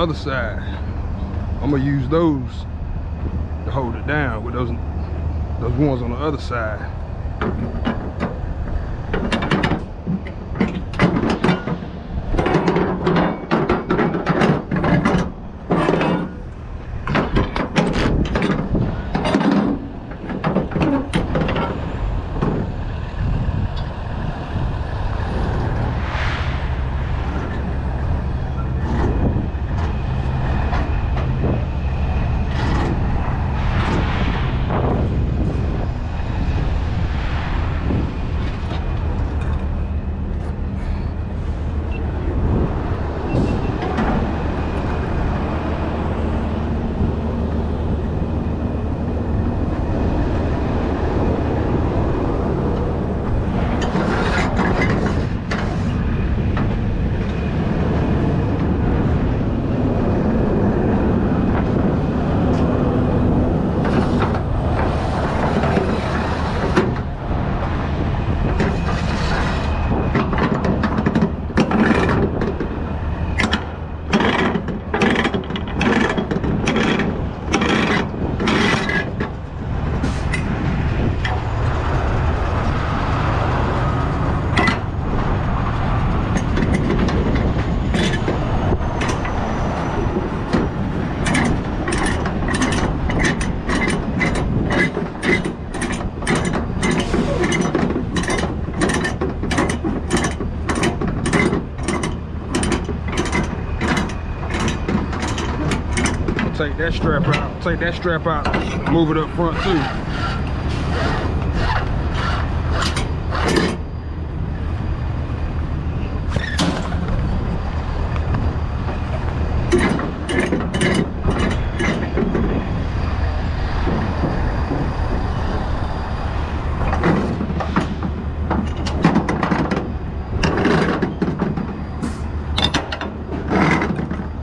other side. I'm gonna use those to hold it down with those those ones on the other side. take that strap out, take that strap out, move it up front too.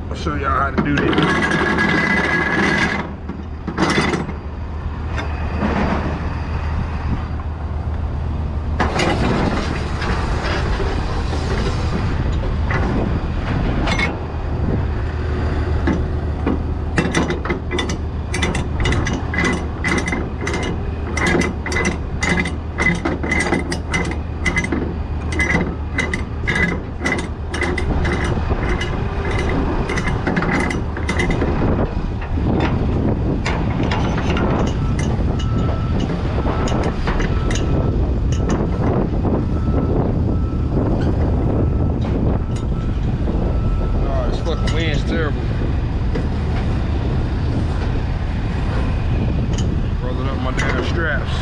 I'll show y'all how to do this. Oh, this fucking wind's terrible. Rolling up my damn straps.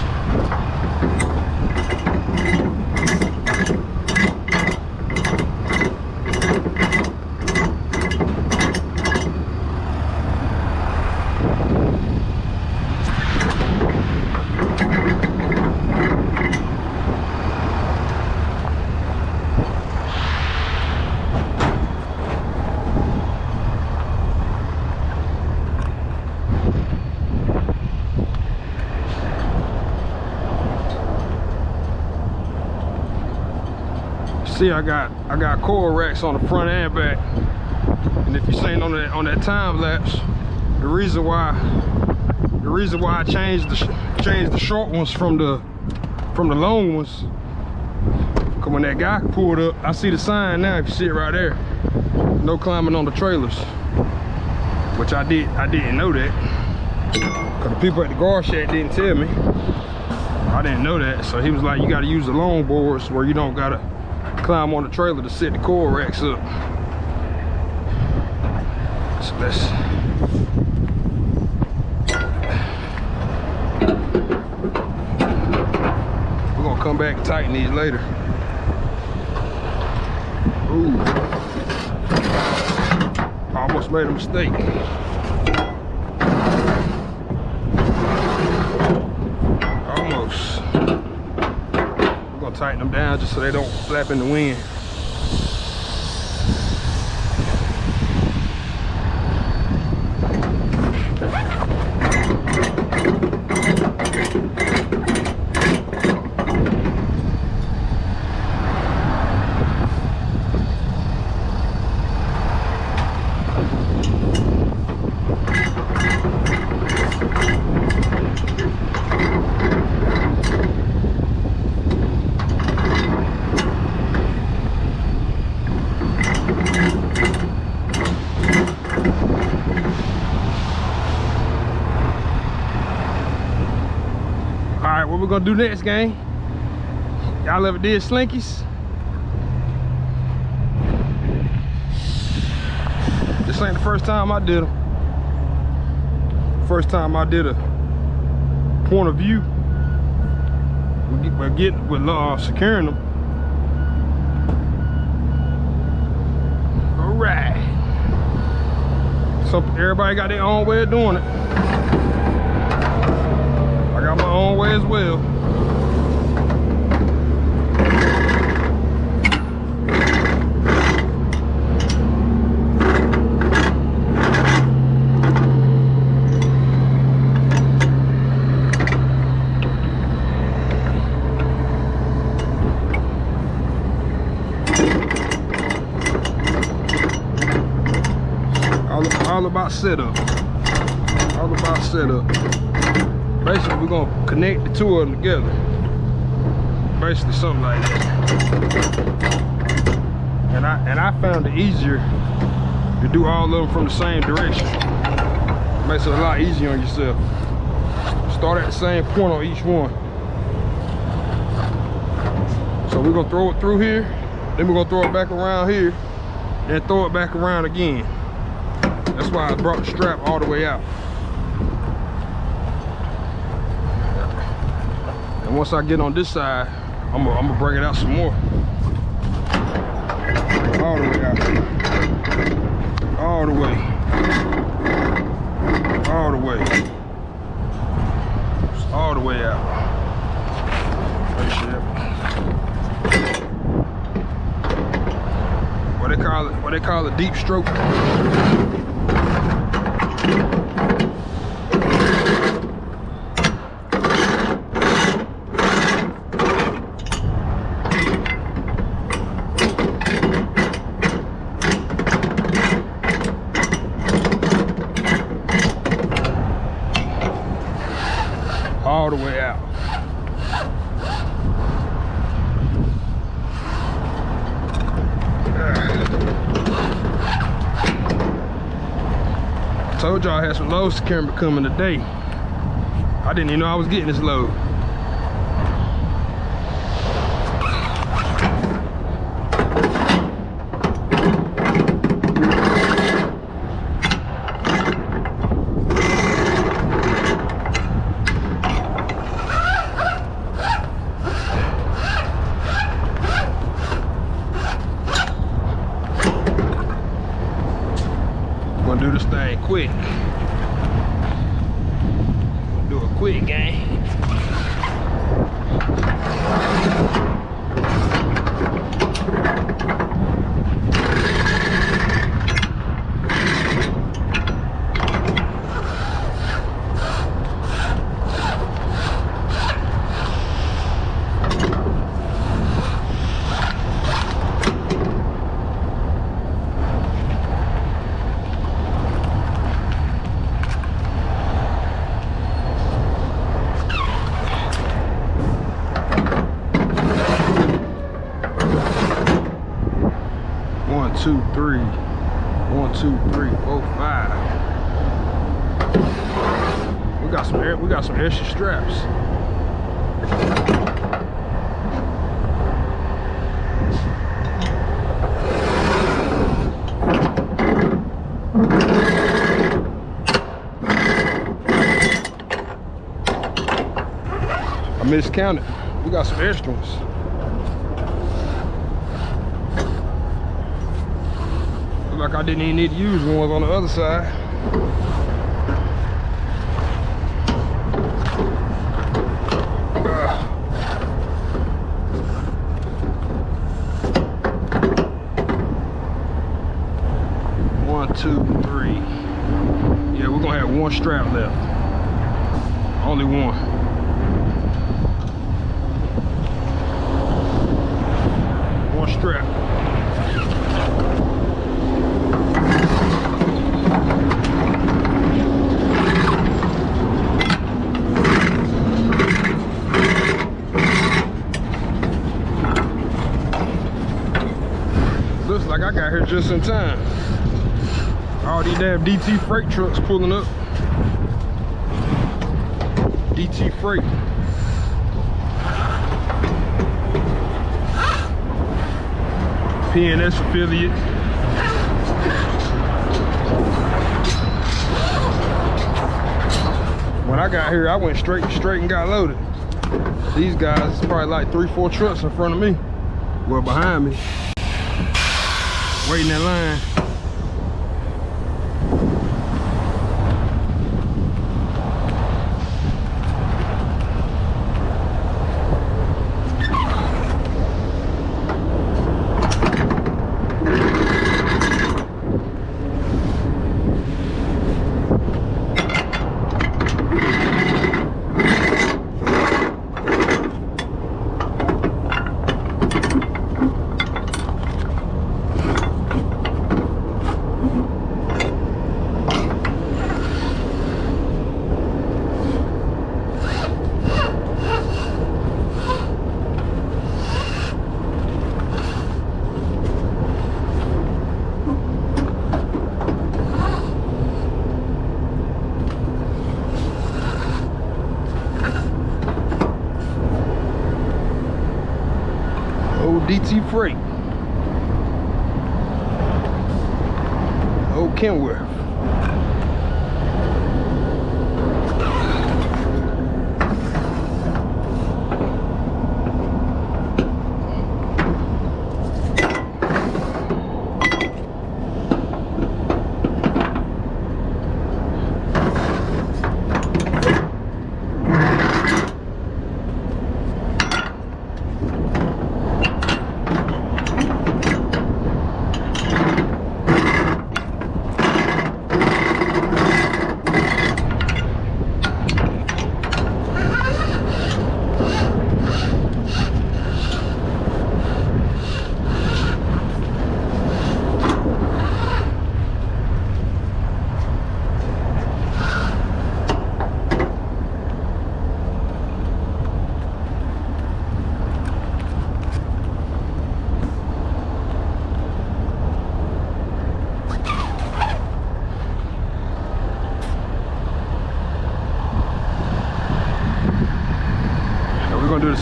See, I got I got coil racks on the front and back. And if you seen on that on that time lapse, the reason why the reason why I changed the changed the short ones from the from the long ones. Cause when that guy pulled up, I see the sign now. If you see it right there, no climbing on the trailers. Which I did I didn't know that. Cause the people at the guard shed didn't tell me. I didn't know that. So he was like, you gotta use the long boards where you don't gotta climb on the trailer to set the coil racks up. So let's we're gonna come back and tighten these later. Ooh. Almost made a mistake. Almost. Tighten them down just so they don't flap in the wind. We're gonna do next, game. Y'all ever did slinkies? This ain't the first time I did them. First time I did a point of view. We're getting, we're uh, securing them. All right. So everybody got their own way of doing it. I got my own way as well. all, about setup. All about setup. Basically, we're gonna connect the two of them together. Basically, something like that. And I and I found it easier to do all of them from the same direction. Makes it a lot easier on yourself. Start at the same point on each one. So we're gonna throw it through here, then we're gonna throw it back around here, then throw it back around again. That's why I brought the strap all the way out. And once I get on this side, I'm gonna, bring it out some more. All the way out. All the way. All the way. All the way out. What they call it? What they call a deep stroke. all the way out. I told y'all I had some loads to carry coming today. I didn't even know I was getting this load. Gonna do this thing quick. Do it quick, gang. One, two, three. One, two, three, four, five. We got some air, we got some extra straps. I miscounted. We got some ones. Look like I didn't even need to use ones on the other side. One, two, three. Yeah, we're gonna have one strap left. Only. One just in time. All these damn DT freight trucks pulling up. DT freight. PNS affiliate. When I got here, I went straight straight and got loaded. These guys, probably like three, four trucks in front of me. Well, behind me. Waiting in line.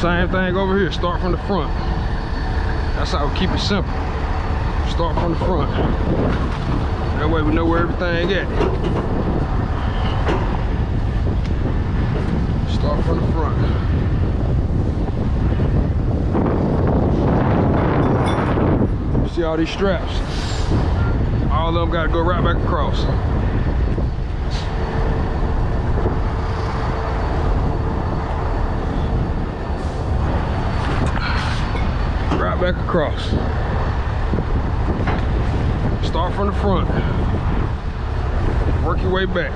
Same thing over here. Start from the front. That's how we keep it simple. Start from the front. That way we know where everything at. Start from the front. See all these straps? All of them gotta go right back across. right back across. Start from the front. Work your way back.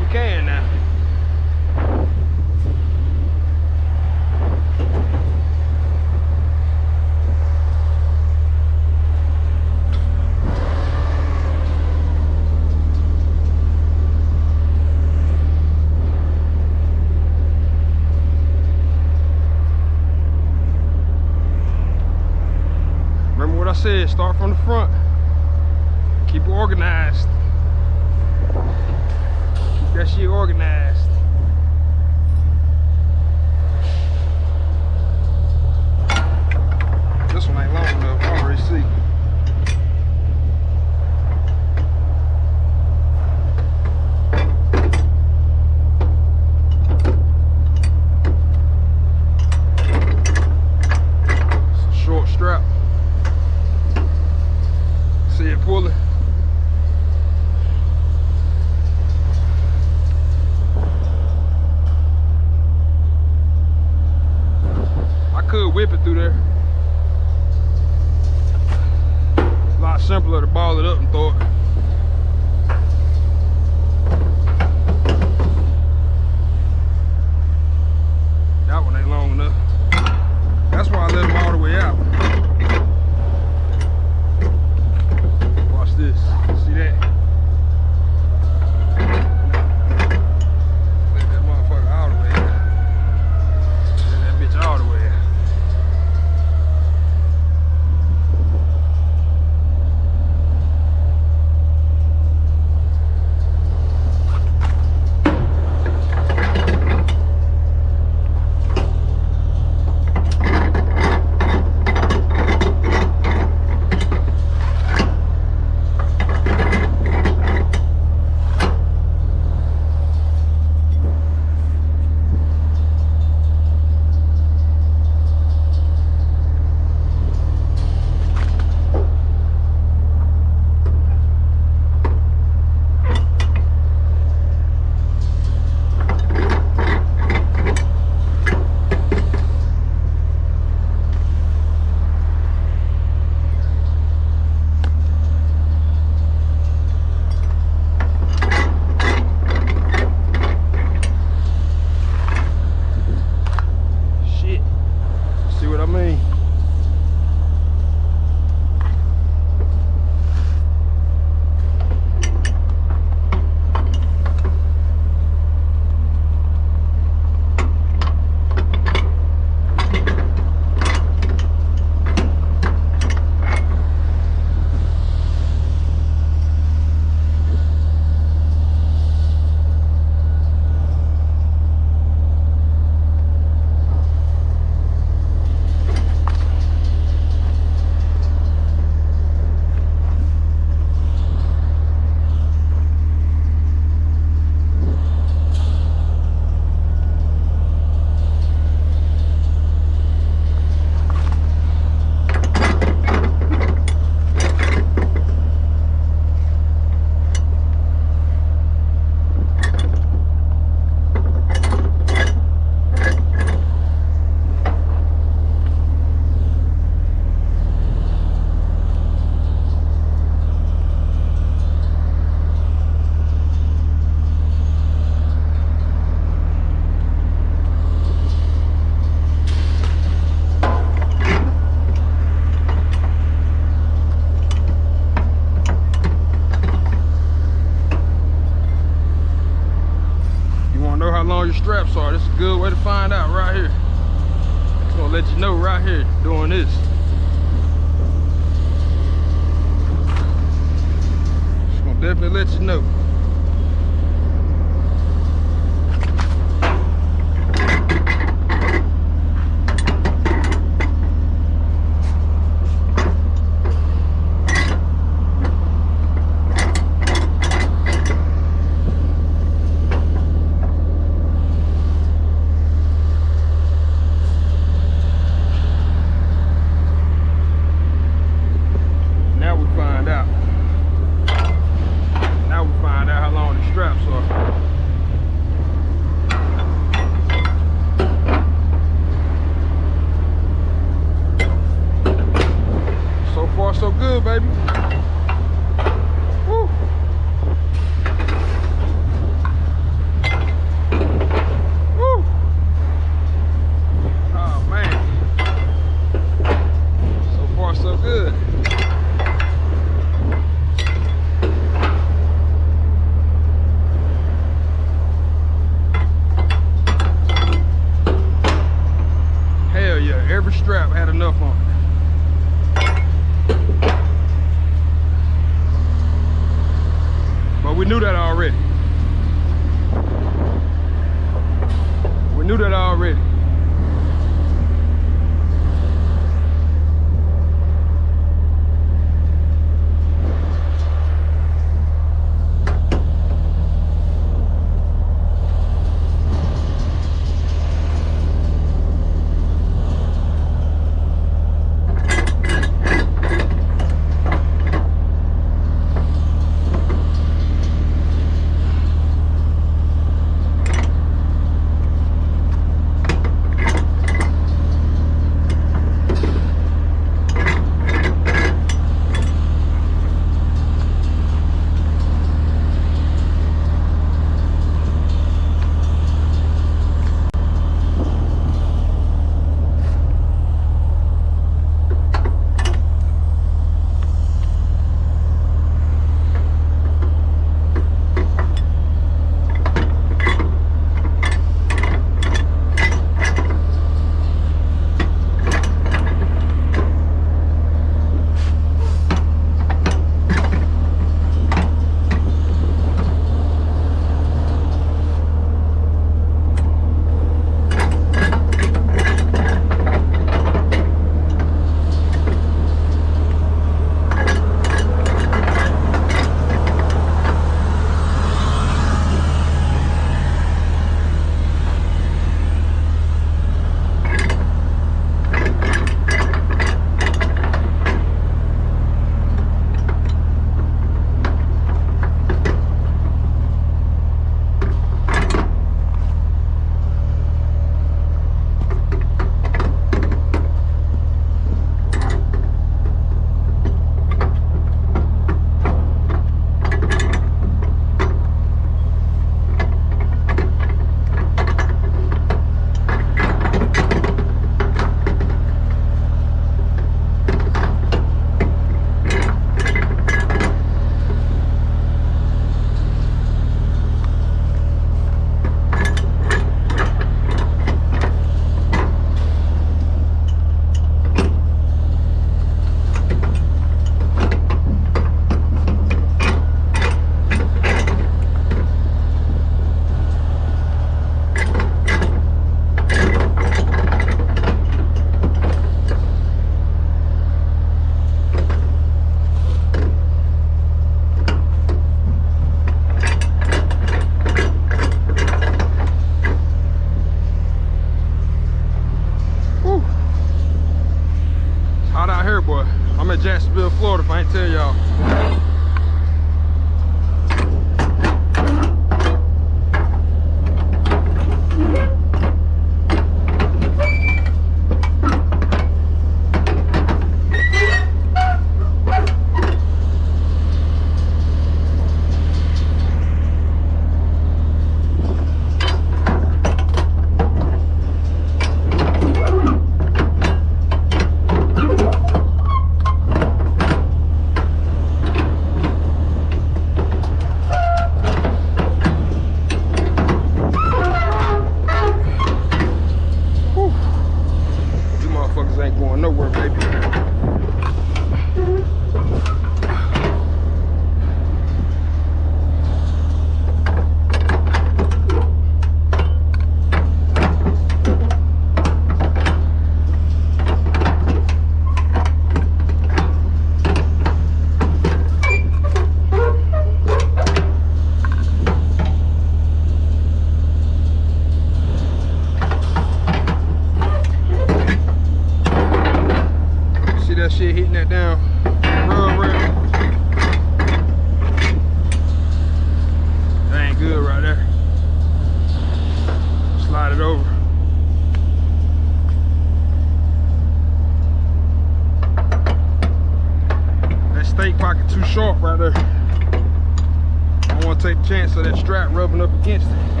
stake pocket too short right there. I want to take the chance of that strap rubbing up against it.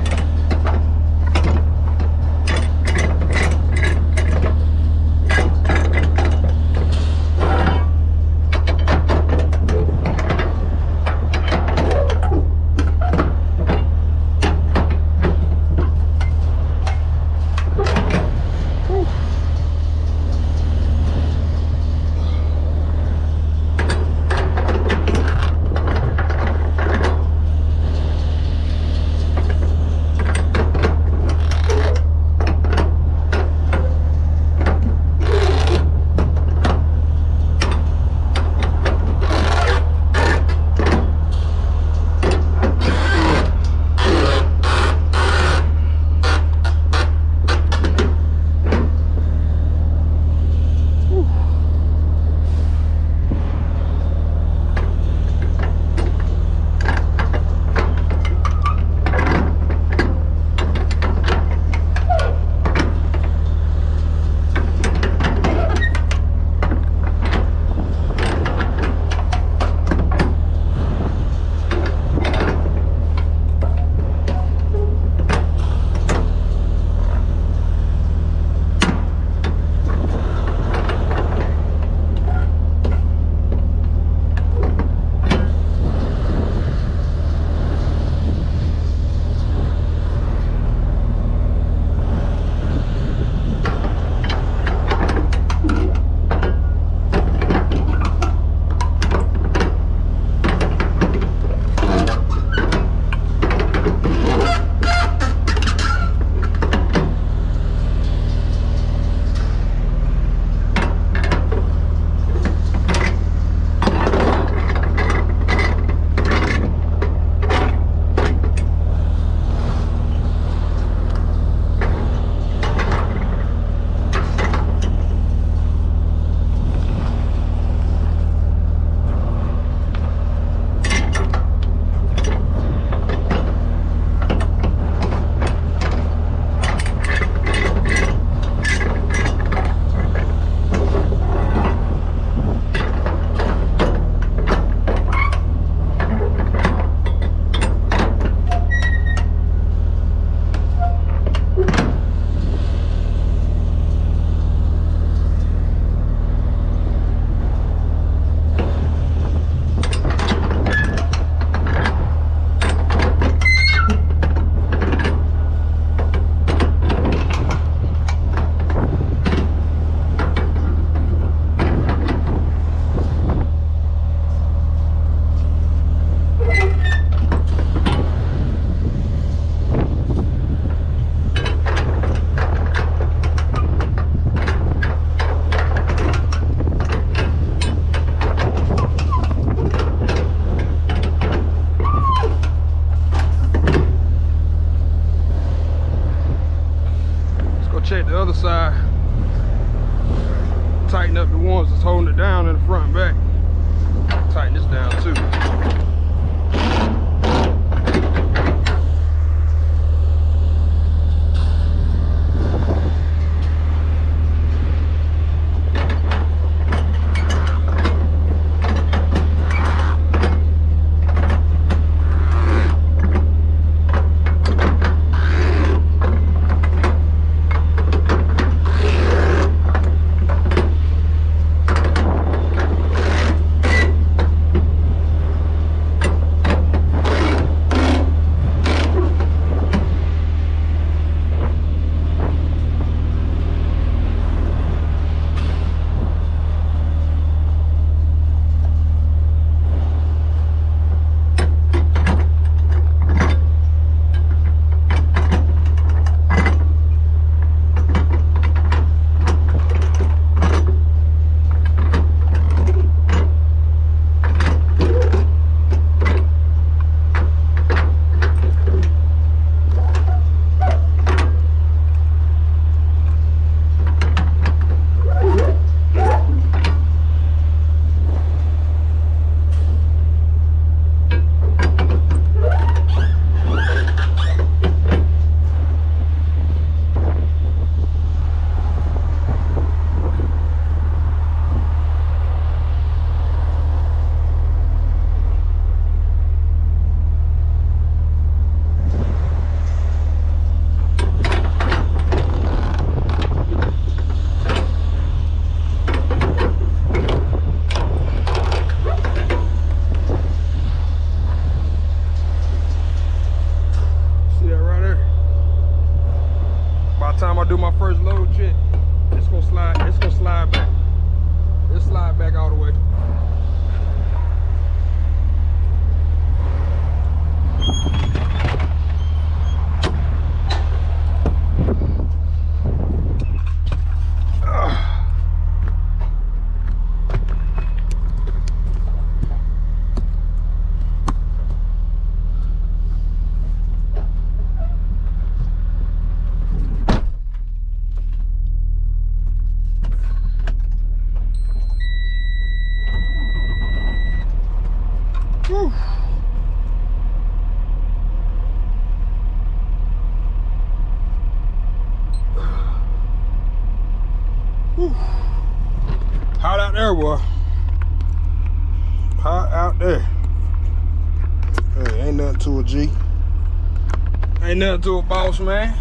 Nothing to a boss, man.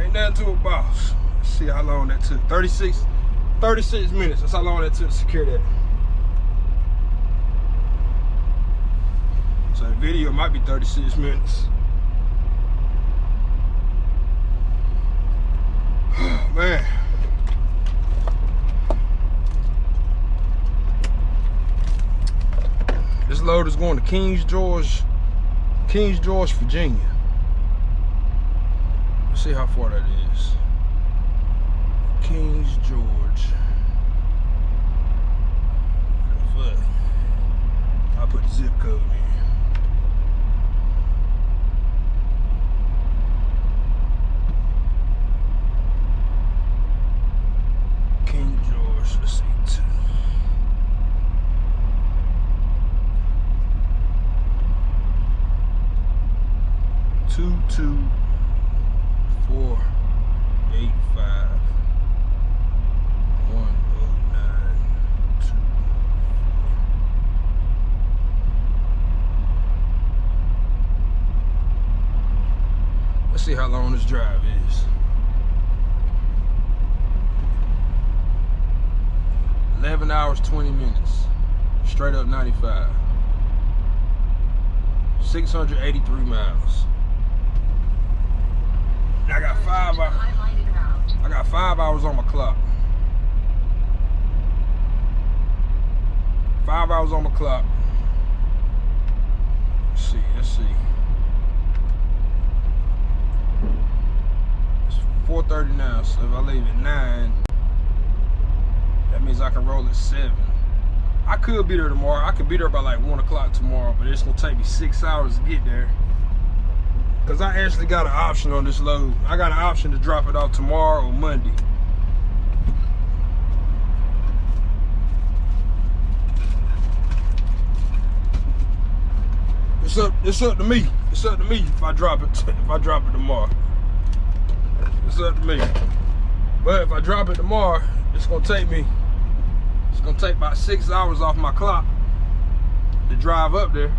Ain't nothing to a boss. Let's see how long that took. 36, 36 minutes. That's how long that took to secure that. So the video might be 36 minutes. man. This load is going to Kings George, Kings George, Virginia. See how far that is. Kings George. I'll put the zip code in. two two four eight five one oh nine two Let's see how long this drive is. 11 hours 20 minutes straight up 95 683 miles I got five hours. I got five hours on my clock. Five hours on my clock. Let's see, let's see. It's 4.30 now, so if I leave at 9, that means I can roll at 7. I could be there tomorrow. I could be there by like 1 o'clock tomorrow, but it's to take me 6 hours to get there. Cause I actually got an option on this load. I got an option to drop it off tomorrow or Monday. It's up, it's up to me. It's up to me if I drop it if I drop it tomorrow. It's up to me. But if I drop it tomorrow, it's gonna take me, gonna take about six hours off my clock to drive up there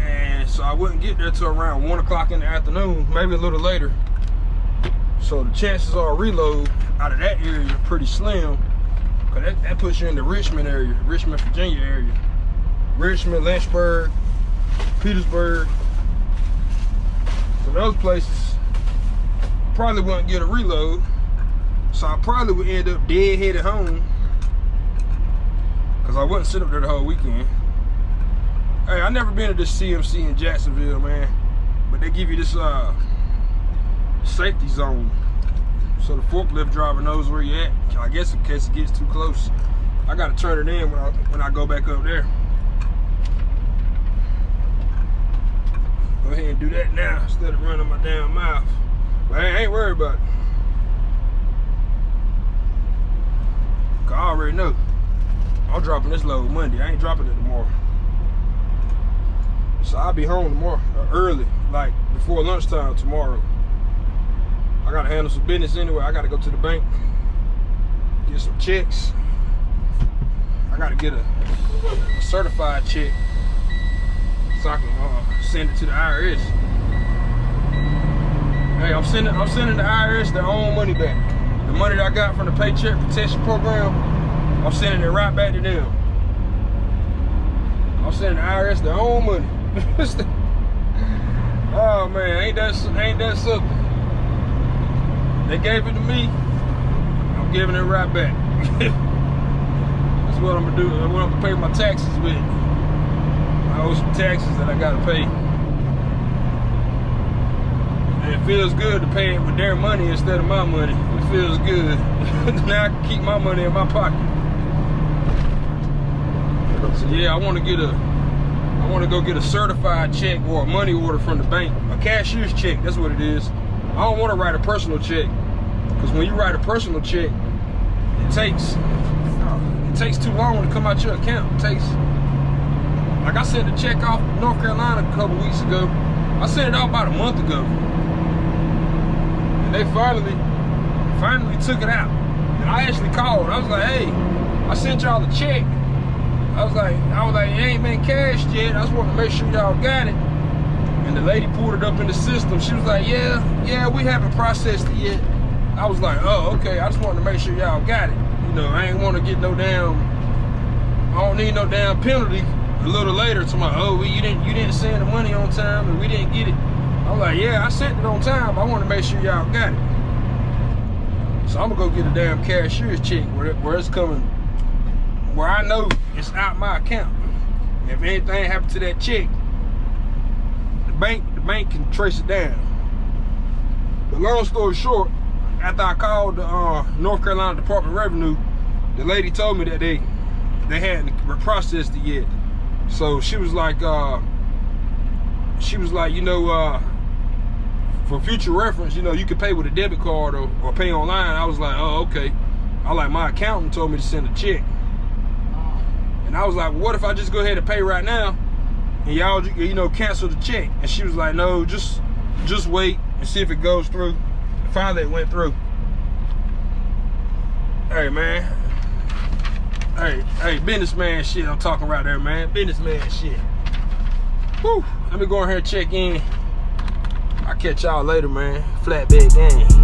and so I wouldn't get there till around one o'clock in the afternoon, maybe a little later. So the chances are reload out of that area are pretty slim. Cause that, that puts you in the Richmond area, Richmond, Virginia area. Richmond, Lynchburg, Petersburg. So those places probably wouldn't get a reload. So I probably would end up dead headed home. Cause I wouldn't sit up there the whole weekend. Hey, I never been to this CMC in Jacksonville, man. But they give you this uh, safety zone. So the forklift driver knows where you at. I guess in case it gets too close. I gotta turn it in when I, when I go back up there. Go ahead and do that now instead of running my damn mouth. But I ain't worried about it. I already know. I'm dropping this load Monday. I ain't dropping it tomorrow. So I'll be home tomorrow, uh, early, like before lunchtime tomorrow. I gotta handle some business anyway. I gotta go to the bank, get some checks. I gotta get a, a certified check so I can uh, send it to the IRS. Hey, I'm sending I'm sending the IRS their own money back. The money that I got from the Paycheck Protection Program, I'm sending it right back to them. I'm sending the IRS their own money. oh man, ain't that ain't that something? They gave it to me. I'm giving it right back. That's what I'm gonna do. I'm gonna pay my taxes with. I owe some taxes that I gotta pay. And it feels good to pay it with their money instead of my money. It feels good. now I can keep my money in my pocket. So yeah, I want to get a I want to go get a certified check or a money order from the bank. A cashier's check, that's what it is. I don't want to write a personal check. Because when you write a personal check, it takes it takes too long to come out your account. It takes like I sent a check off North Carolina a couple weeks ago. I sent it out about a month ago. And they finally finally took it out. And I actually called. I was like, hey, I sent y'all the check. I was like, I was like, it ain't been cashed yet. I just want to make sure y'all got it. And the lady pulled it up in the system. She was like, yeah, yeah, we haven't processed it yet. I was like, oh, okay. I just wanted to make sure y'all got it. You know, I ain't want to get no damn, I don't need no damn penalty a little later to my, oh, you didn't you didn't send the money on time and we didn't get it. I was like, yeah, I sent it on time. I want to make sure y'all got it. So I'm gonna go get a damn cashier's check where, where it's coming where I know it's out my account. If anything happened to that check, the bank the bank can trace it down. But long story short, after I called the uh, North Carolina Department of Revenue, the lady told me that they they hadn't processed it yet. So she was like, uh, she was like, you know, uh, for future reference, you know, you could pay with a debit card or, or pay online. I was like, oh, okay. I like my accountant told me to send a check. And I was like, what if I just go ahead and pay right now and y'all, you know, cancel the check? And she was like, no, just just wait and see if it goes through. Finally, it went through. Hey, man. Hey, hey, businessman shit I'm talking right there, man. Businessman shit. Whew. Let me go ahead and check in. I'll catch y'all later, man. Flatbed gang.